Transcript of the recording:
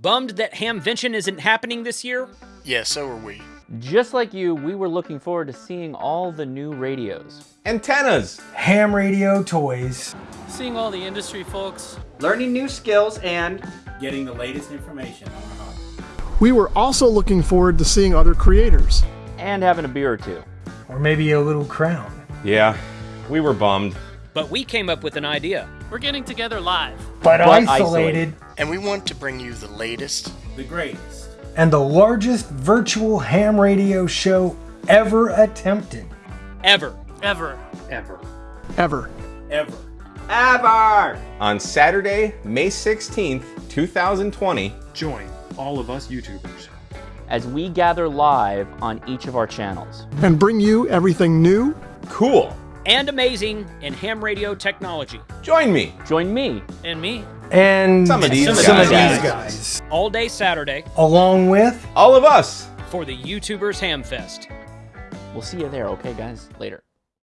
Bummed that Hamvention isn't happening this year? Yeah, so are we. Just like you, we were looking forward to seeing all the new radios. Antennas. Ham radio toys. Seeing all the industry folks. Learning new skills and getting the latest information on our hobby. We were also looking forward to seeing other creators. And having a beer or two. Or maybe a little crown. Yeah, we were bummed. But we came up with an idea. We're getting together live. But, But isolated. isolated. And we want to bring you the latest, The greatest. And the largest virtual ham radio show ever attempted. Ever. Ever. ever. Ever. Ever. Ever! On Saturday, May 16th, 2020. Join all of us YouTubers. As we gather live on each of our channels. And bring you everything new, Cool. And amazing in ham radio technology. Join me. Join me. And me. And Some of these some of guys. these guys. All day Saturday Along with All of us. for the YouTubers Ham Fest. We'll see you there, okay, guys? Later.